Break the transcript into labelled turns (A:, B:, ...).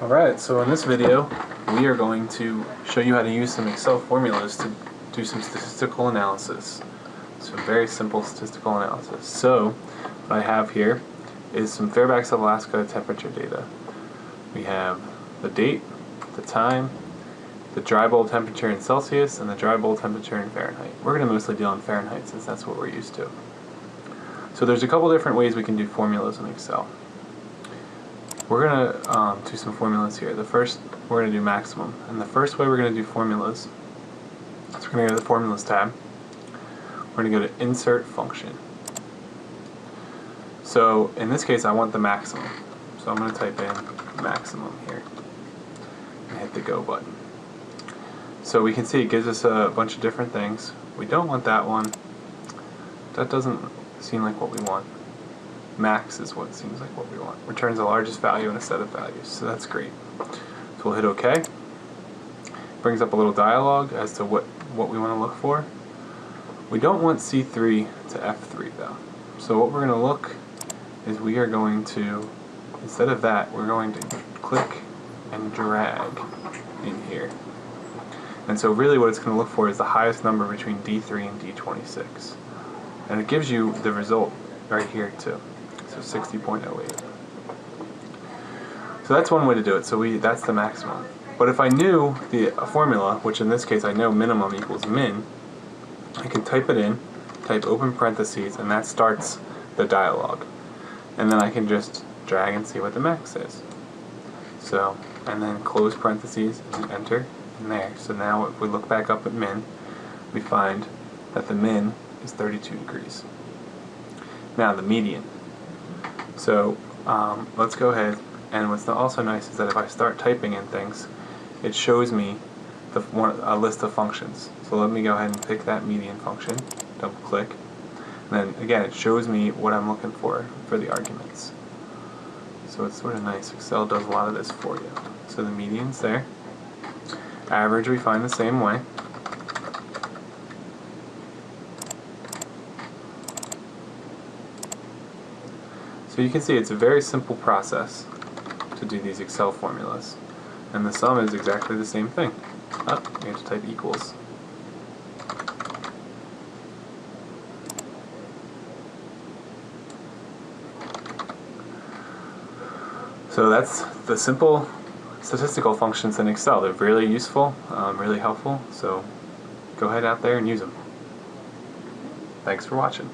A: Alright, so in this video we are going to show you how to use some Excel formulas to do some statistical analysis. So very simple statistical analysis. So what I have here is some Fairbanks, Alaska temperature data. We have the date, the time, the dry bulb temperature in Celsius, and the dry bulb temperature in Fahrenheit. We're going to mostly deal in Fahrenheit since that's what we're used to. So there's a couple different ways we can do formulas in Excel. We're going to um, do some formulas here. The first, we're going to do maximum. And the first way we're going to do formulas, so we're going to go to the Formulas tab. We're going to go to Insert Function. So in this case, I want the maximum. So I'm going to type in maximum here and hit the Go button. So we can see it gives us a bunch of different things. We don't want that one. That doesn't seem like what we want. Max is what seems like what we want. Returns the largest value in a set of values, so that's great. So we'll hit OK. Brings up a little dialog as to what, what we want to look for. We don't want C3 to F3 though. So what we're going to look is we are going to, instead of that, we're going to click and drag in here. And so really what it's going to look for is the highest number between D3 and D26. And it gives you the result right here too. So 60.08. So that's one way to do it. So we that's the maximum. But if I knew the uh, formula, which in this case I know minimum equals min, I can type it in, type open parentheses, and that starts the dialog. And then I can just drag and see what the max is. So, and then close parentheses and enter and there. So now if we look back up at min, we find that the min is 32 degrees. Now the median. So um, let's go ahead and what's also nice is that if I start typing in things it shows me the, one, a list of functions. So let me go ahead and pick that median function, double click, and then again it shows me what I'm looking for for the arguments. So it's sort of nice. Excel does a lot of this for you. So the median's there. Average we find the same way. So you can see it's a very simple process to do these Excel formulas. And the sum is exactly the same thing. Oh, you have to type equals. So that's the simple statistical functions in Excel. They're really useful, um, really helpful, so go ahead out there and use them. Thanks for watching.